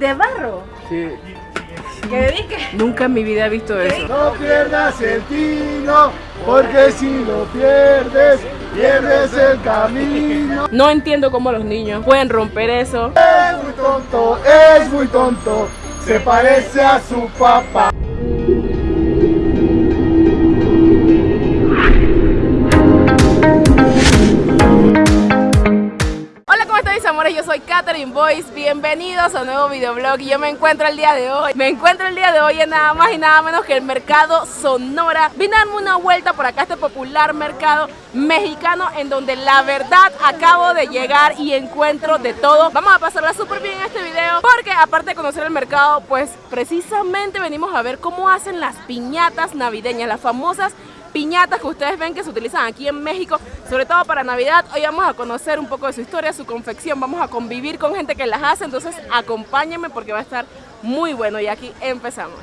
¿De barro? Sí. ¿Qué dedique? Nunca en mi vida he visto eso. No pierdas el tino, porque si lo pierdes, pierdes el camino. No entiendo cómo los niños pueden romper eso. Es muy tonto, es muy tonto, se parece a su papá. Bienvenidos a un nuevo videoblog yo me encuentro el día de hoy, me encuentro el día de hoy en nada más y nada menos que el mercado Sonora. Vine a darme una vuelta por acá este popular mercado mexicano en donde la verdad acabo de llegar y encuentro de todo. Vamos a pasarla súper bien en este video porque aparte de conocer el mercado, pues precisamente venimos a ver cómo hacen las piñatas navideñas, las famosas piñatas que ustedes ven que se utilizan aquí en México, sobre todo para Navidad. Hoy vamos a conocer un poco de su historia, su confección, vamos a convivir con gente que las hace, entonces acompáñenme porque va a estar muy bueno y aquí empezamos.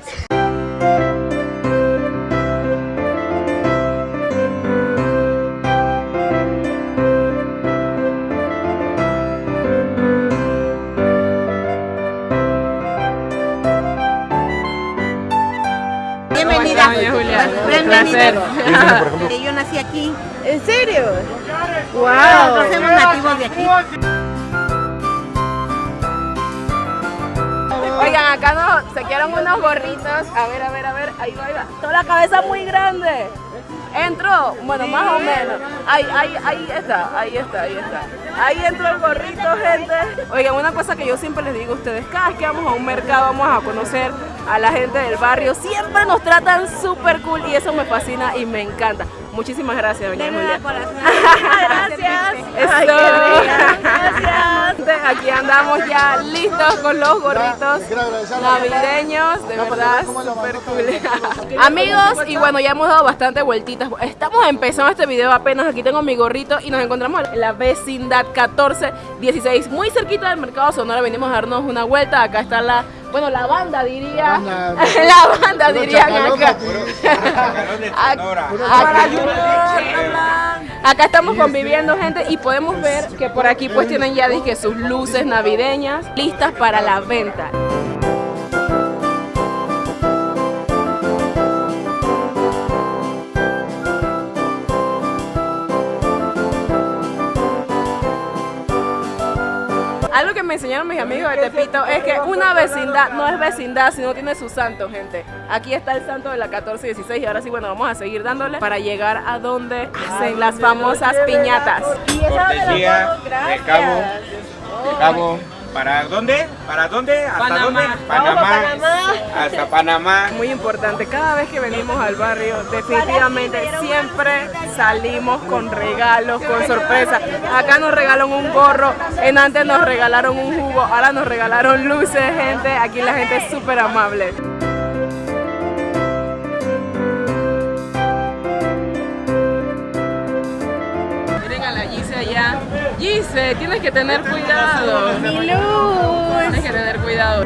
Bienvenida. ¿Cómo estás, doña Julia? Bienvenida. Placer. Aquí. ¿En serio? Somos nativos de aquí. Oigan, acá nos saquearon unos gorritos. A ver, a ver, a ver. Ahí va, ahí va. Toda la cabeza muy grande. Entró, bueno, más o menos. Ahí, ahí, ahí está, ahí está, ahí está. Ahí entró el gorrito, gente. Oigan, una cosa que yo siempre les digo a ustedes, cada vez que vamos a un mercado vamos a conocer a la gente del barrio. Siempre nos tratan súper cool y eso me fascina y me encanta. Muchísimas gracias, doña De Julia. nada, corazón. Gracias. Ay. Gracias. Aquí andamos ya listos con los gorritos navideños, de verdad, súper cool. Amigos, y bueno, ya hemos dado bastante vueltitas. Estamos empezando este video apenas. Aquí tengo mi gorrito y nos encontramos en la vecindad 1416, muy cerquita del mercado Sonora. Venimos a darnos una vuelta. Acá está la, bueno, la banda diría. Banda. la banda dirían acá. aquí. Acá, acá estamos conviviendo gente y podemos ver que por aquí pues tienen ya dije sus luces navideñas listas para la venta. Algo que me enseñaron mis amigos de Tepito es que una vecindad no es vecindad si no tiene su santo, gente. Aquí está el santo de la 1416 y ahora sí, bueno, vamos a seguir dándole para llegar a donde hacen las famosas piñatas. Y esa de Cabo. ¿Para dónde? ¿Para dónde? ¿Hasta Panamá. dónde? Vamos pa' Panamá. Hasta Panamá. Muy importante, cada vez que venimos al barrio, definitivamente siempre salimos con regalos, con sorpresas. Acá nos regalaron un gorro, en antes nos regalaron un jugo, ahora nos regalaron luces, gente. Aquí la gente es súper amable. Gise, tienes que tener cuidado. Mi luz. Tienes que tener cuidado.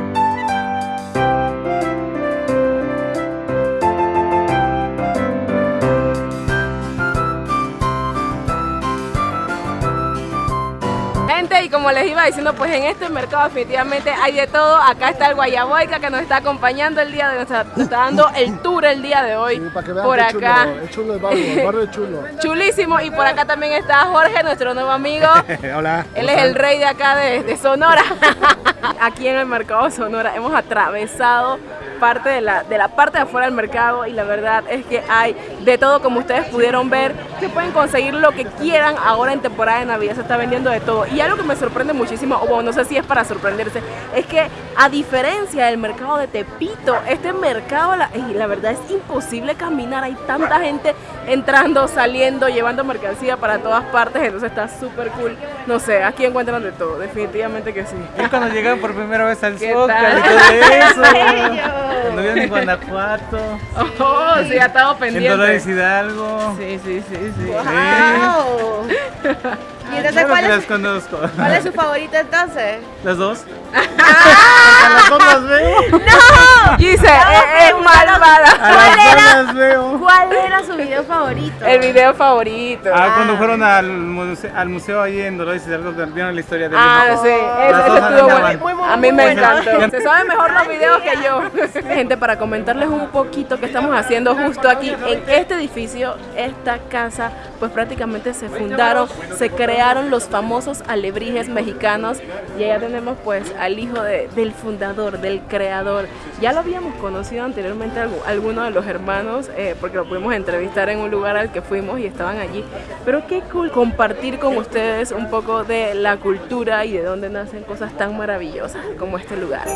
Como les iba diciendo, pues en este mercado definitivamente hay de todo. Acá está el Guayaboica que nos está acompañando el día de hoy, nos está, dando el tour el día de hoy. Sí, para que vean por acá. chulo, es chulo el barrio, el barrio es chulo. Chulísimo. Y por acá también está Jorge, nuestro nuevo amigo. Hola. Él es el rey de acá de, de Sonora. Aquí en el mercado Sonora hemos atravesado parte de la, de la parte de afuera del mercado y la verdad es que hay de todo como ustedes pudieron ver que pueden conseguir lo que quieran ahora en temporada de Navidad se está vendiendo de todo y algo que me sorprende muchísimo o bueno, no sé si es para sorprenderse es que a diferencia del mercado de Tepito este mercado la, y la verdad es imposible caminar hay tanta gente entrando saliendo llevando mercancía para todas partes entonces está súper cool no sé aquí encuentran de todo definitivamente que sí Yo cuando llegaron por primera vez al ¿Qué Zócalo tal? y todo eso. Bello. Cuando vieron en Guanajuato, oh sí ha estado en pendiente Dolores Hidalgo. sí sí sí sí Wow. ¿Y entonces Claro cuál es, cuál es su favorito entonces? ¿Las dos? A las dos las veo. Gise es, es malvada A las dos las veo. ¿Cuál era su video favorito. El video favorito. Ah, cuando fueron al museo, al museo ahí en Dolores Hidalgo, vieron la historia de Ah, México. sí, Las dos estuvo bueno. Muy, muy, A mí me bueno. encantó. Se saben mejor los videos que yo. Gente, para comentarles un poquito qué estamos haciendo justo aquí en este edificio, esta casa, pues prácticamente se fundaron, se crearon los famosos alebrijes mexicanos y allá tenemos pues al hijo de- del fundador, del creador. Ya lo habíamos conocido anteriormente algu- algunos de los hermanos, eh, porque lo pudimos entrevistar en un lugar al que fuimos y estaban allí. Pero qué cool compartir con ustedes un poco de la cultura y de dónde nacen cosas tan maravillosas como este lugar.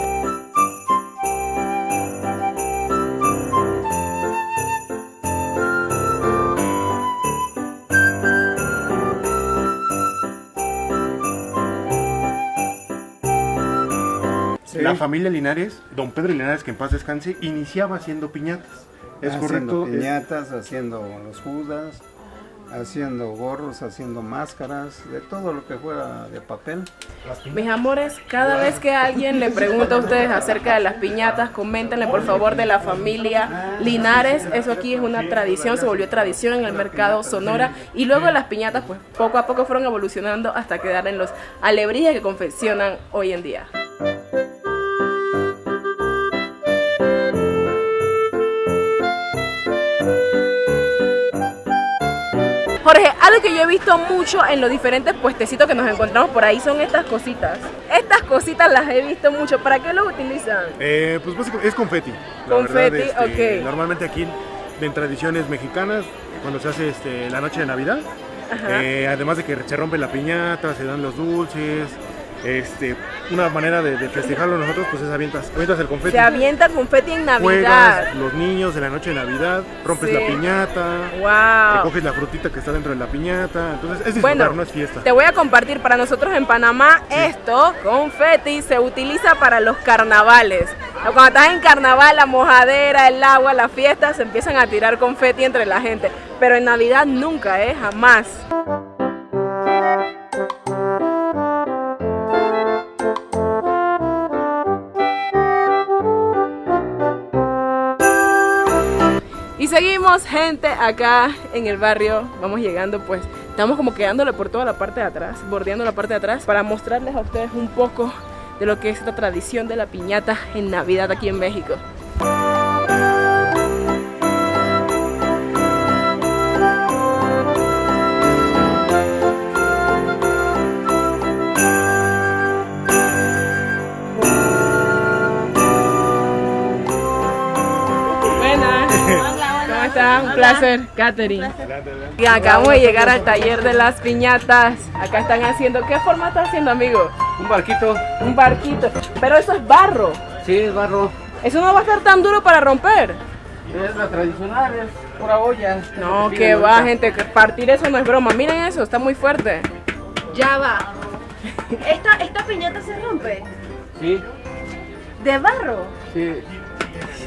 La familia Linares, don Pedro Linares, que en paz descanse, iniciaba haciendo piñatas. ¿Es haciendo correcto? piñatas, haciendo los judas, haciendo gorros, haciendo máscaras, de todo lo que fuera de papel. Mis amores, cada vez que alguien le pregunta a ustedes acerca de las piñatas, coméntenle por favor de la familia Linares. Eso aquí es una tradición, se volvió tradición en el mercado Sonora. Y luego las piñatas, pues poco a poco fueron evolucionando hasta quedar en los alebrijes que confeccionan hoy en día. Jorge, algo que yo he visto mucho en los diferentes puestecitos que nos encontramos por ahí son estas cositas. Estas cositas las he visto mucho. ¿Para qué los utilizan? Eh, pues básicamente es confeti. la Confeti, verdad, este, ok. Normalmente aquí en tradiciones mexicanas, cuando se hace este, la noche de Navidad, eh, además de que se rompe la piñata, se dan los dulces, este, una manera de, de festejarlo nosotros pues es avientas, avientas el confeti. Se avienta confeti en Navidad. Juegas los niños de la noche de Navidad, rompes Sí. la piñata, Wow. coges la frutita que está dentro de la piñata, entonces es disfrutar, Bueno, no es fiesta. te voy a compartir para nosotros en Panamá esto, confeti, se utiliza para los carnavales. Cuando estás en carnaval, la mojadera, el agua, las fiestas, se empiezan a tirar confeti entre la gente. Pero en Navidad nunca, ¿eh? Jamás. Seguimos, gente, acá en el barrio. Vamos llegando, pues, estamos como quedándole por toda la parte de atrás, bordeando la parte de atrás, para mostrarles a ustedes un poco de lo que es esta tradición de la piñata en Navidad aquí en México. Un placer, Katherine. Y acabamos de llegar al taller de las piñatas. Acá están haciendo, ¿qué forma está haciendo, amigo? Un barquito. Un barquito. Pero eso es barro. Sí, es barro. Eso no va a estar tan duro para romper. Es la tradicional, es pura olla. No, que va, gente. Partir eso no es broma. Miren eso, está muy fuerte. Ya va. Esta, esta piñata se rompe. Sí, De barro. sí.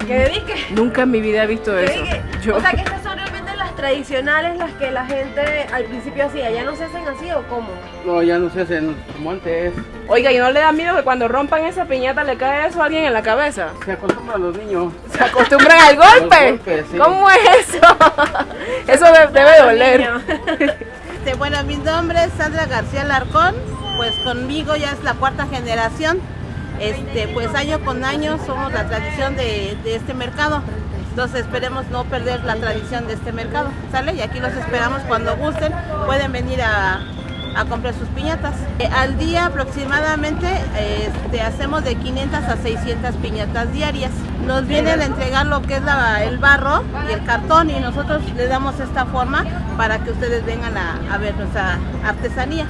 Que vi que. Nunca en mi vida he visto que eso. que- Yo- O sea que estas son realmente las tradicionales, las que la gente al principio hacía. ¿Ya no se hacen así o cómo? No, ya no se hacen como antes. Oiga, ¿y no le da miedo que cuando rompan esa piñata le cae eso a alguien en la cabeza? Se acostumbran los niños. ¿Se acostumbran al golpe? golpes, sí. ¿Cómo es eso? Eso de- debe doler. Bueno, mi nombre es Sandra García Larcón, pues conmigo ya es la cuarta generación. Este, pues año con año somos la tradición de, este mercado. Entonces esperemos no perder la tradición de este mercado, ¿sale? Y aquí los esperamos cuando gusten, pueden venir a, comprar sus piñatas. Eh, al día aproximadamente este, hacemos de 500 a 600 piñatas diarias. Nos vienen a entregar lo que es el barro y el cartón y nosotros le damos esta forma para que ustedes vengan a, a ver nuestra artesanía.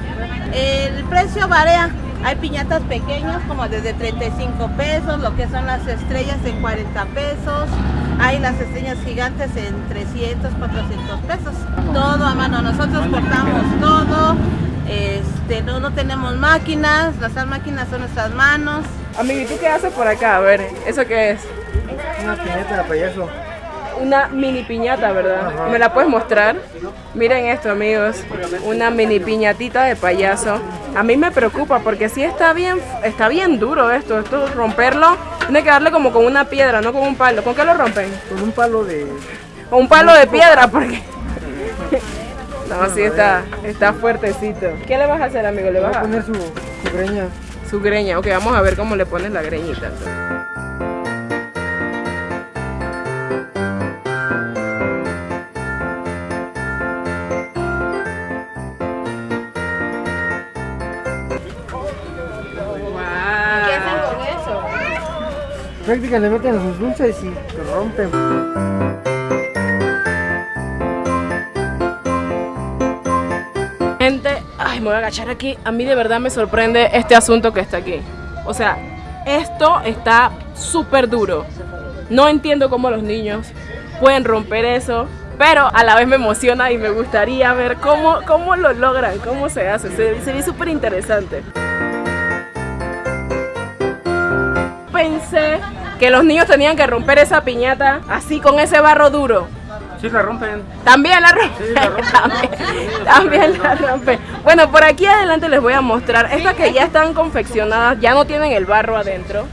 El precio varía. Hay piñatas pequeñas como desde 35 pesos, lo que son las estrellas en 40 pesos, hay las estrellas gigantes en 300, 400 pesos. Todo a mano, nosotros cortamos todo, este, no, no tenemos máquinas, las máquinas son nuestras manos. Amigo, ¿y tú qué haces por acá? A ver, ¿eso qué es? Una piñata de payaso. Una mini piñata, ¿verdad? ¿Me la puedes mostrar? Miren esto, amigos. Una mini piñatita de payaso. A mí me preocupa porque sí está bien, está bien duro esto. Esto romperlo, tiene que darle como con una piedra, no con un palo. ¿Con qué lo rompen? Con un palo de. Con un palo de piedra, porque No, sí está, está fuertecito. ¿Qué le vas a hacer, amigo? ¿Le vas a poner su, su greña. su greña? Ok, vamos a ver cómo le pones la greñita. Prácticamente le meten sus dulces y rompen. Gente, ay, me voy a agachar aquí. A mí de verdad me sorprende este asunto que está aquí. O sea, esto está súper duro. No entiendo cómo los niños pueden romper eso, pero a la vez me emociona y me gustaría ver cómo, cómo lo logran, cómo se hace. Se, se ve súper interesante. Pensé que los niños tenían que romper esa piñata así con ese barro duro. Sí, la rompen. También la rompe. también, también la rompe. Bueno, por aquí adelante les voy a mostrar. Estas que ya están confeccionadas, ya no tienen el barro adentro.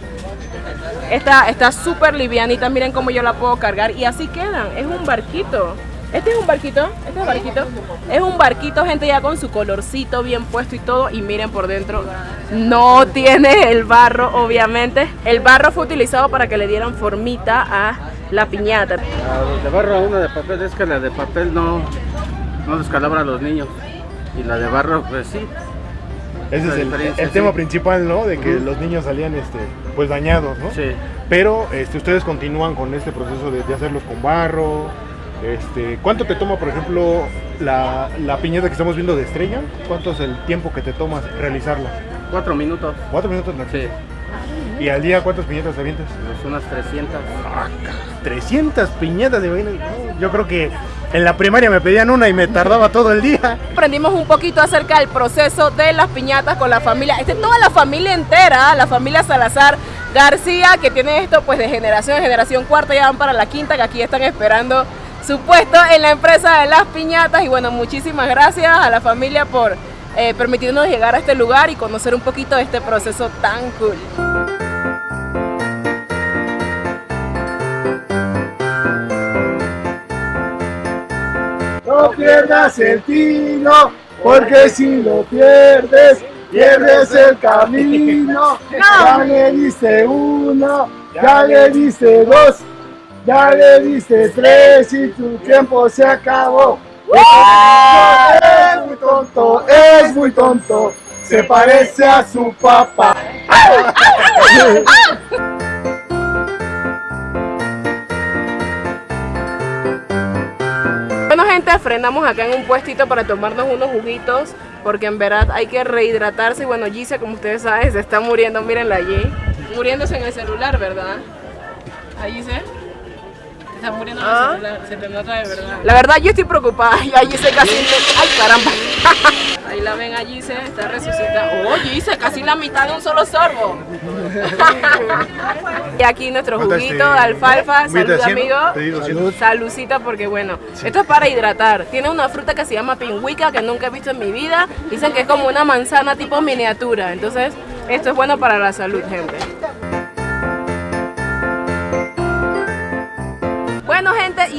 Esta está súper livianita, miren cómo yo la puedo cargar y así quedan. Es un barquito. Este es un barquito, este es barquito. Es un barquito, gente, ya con su colorcito bien puesto y todo. Y miren por dentro, no tiene el barro, obviamente. El barro fue utilizado para que le dieran formita a la piñata. La de barro, una de papel, es que la de papel no, no descalabra a los niños. Y la de barro, pues sí. Ese es el, el sí. tema principal, ¿no? De que los niños salían este, pues dañados, ¿no? Sí. Pero este, ustedes continúan con este proceso de, de hacerlos con barro. Este, ¿Cuánto te toma, por ejemplo, la, la piñata que estamos viendo de estrella? ¿Cuánto es el tiempo que te tomas realizarla? Cuatro minutos. ¿Cuatro minutos? Nacho? Sí. ¿Y al día cuántas piñatas te avientas? Pues unas 300. 300 piñatas de vaina. Yo creo que en la primaria me pedían una y me tardaba todo el día. Aprendimos un poquito acerca del proceso de las piñatas con la familia. Esta es toda la familia entera, la familia Salazar García, que tiene esto pues de generación en generación cuarta, ya van para la quinta, que aquí están esperando su puesto en la empresa de las piñatas. Y bueno, muchísimas gracias a la familia por eh, permitirnos llegar a este lugar y conocer un poquito de este proceso tan cool. No pierdas el tino, porque si lo pierdes, pierdes el camino. Ya le diste uno, ya le diste dos, ya le diste tres y tu tiempo se acabó. Es muy tonto, es muy tonto, se parece a su papá. Bueno gente, frenamos acá en un puestito para tomarnos unos juguitos porque en verdad hay que rehidratarse y bueno, Gise como ustedes saben se está muriendo, mírenla allí, muriéndose en el celular, ¿verdad? Ahí Gise, muriendo Ah. el celular, se te nota de verdad. La verdad yo estoy preocupada, ya Gise casi, ay caramba, ahí la ven a Gise, está resucitada, oh Gise, casi la mitad de un solo sorbo. y aquí nuestro ¿Cuánto juguito de alfalfa, ¿Mil salud amigo. Salucita porque bueno, esto es para hidratar. Tiene una fruta que se llama pingüica que nunca he visto en mi vida. Dicen que es como una manzana tipo miniatura. Entonces, esto es bueno para la salud, gente.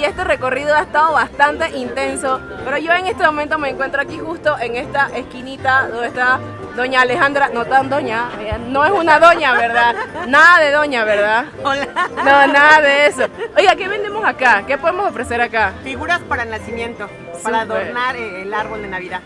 Este recorrido ha estado bastante intenso, pero yo en este momento me encuentro aquí justo en esta esquinita donde está doña Alejandra, no tan doña, ella no es una doña, ¿verdad? Nada de doña, ¿verdad? Hola. No, nada de eso. Oiga, ¿qué vendemos acá? ¿Qué podemos ofrecer acá? Figuras para el nacimiento, para adornar eh, el árbol de Navidad.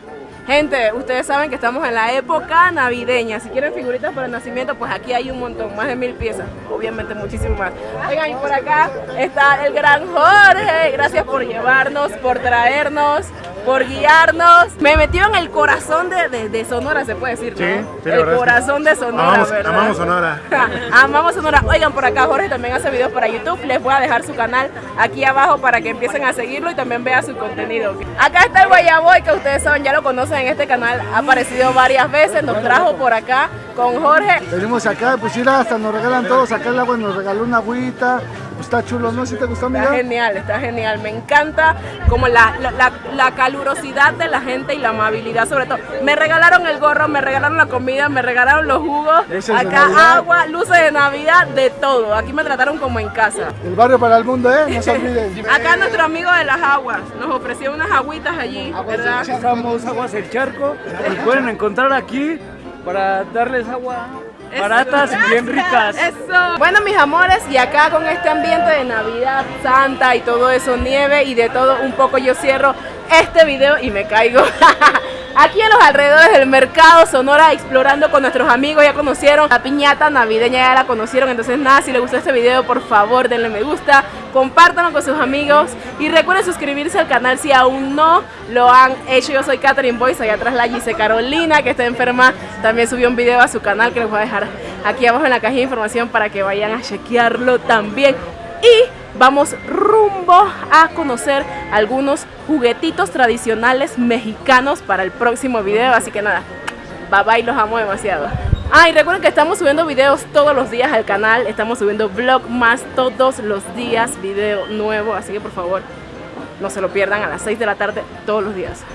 Gente, ustedes saben que estamos en la época navideña. Si quieren figuritas para el nacimiento, pues aquí hay un montón, más de mil piezas. Obviamente muchísimo más. Oigan, y por acá está el gran Jorge. Gracias por llevarnos, por traernos, por guiarnos. Me metió en el corazón de, de- de Sonora, se puede decir, ¿no? Sí, sí, la el verdad es que corazón de Sonora, amamos, ¿verdad? amamos Sonora. Amamos Sonora. Oigan, por acá Jorge también hace videos para YouTube. Les voy a dejar su canal aquí abajo para que empiecen a seguirlo y también vean su contenido. Acá está el Guayaboy, que ustedes saben, ya lo conocen en este canal. Ha aparecido varias veces, nos trajo por acá con Jorge. Venimos acá, pues mira, hasta nos regalan todos, acá el agua nos regaló una agüita, está chulo, ¿no? ¿Sí te gustó, Está genial, está genial. Me encanta como la, la, la- la calurosidad de la gente y la amabilidad sobre todo. Me regalaron el gorro, me regalaron la comida, me regalaron los jugos, acá agua, luces de Navidad, de todo. Aquí me trataron como en casa. El barrio para el mundo, ¿eh? No se olviden. Acá nuestro amigo de las aguas nos ofreció unas agüitas allí, ¿verdad? Usamos aguas del charco. Nos pueden encontrar aquí para darles agua baratas bien ricas. Eso. Bueno, mis amores, y acá con este ambiente de Navidad Santa y todo eso, nieve y de todo un poco, yo cierro este video y me caigo. Aquí en los alrededores del mercado Sonora explorando con nuestros amigos, ya conocieron la piñata navideña, ya la conocieron, entonces nada, si les gustó este video por favor denle me gusta, compártanlo con sus amigos y recuerden suscribirse al canal si aún no lo han hecho. Yo soy Catherine Boyce, allá atrás la Gise Carolina que está enferma, también subió un video a su canal que les voy a dejar aquí abajo en la caja de información para que vayan a chequearlo también. Y vamos rumbo a conocer algunos juguetitos tradicionales mexicanos para el próximo video. Así que nada, bye bye, los amo demasiado. Ah, y recuerden que estamos subiendo videos todos los días al canal. Estamos subiendo vlog más todos los días, video nuevo. Así que por favor, no se lo pierdan a las 6 de la tarde todos los días.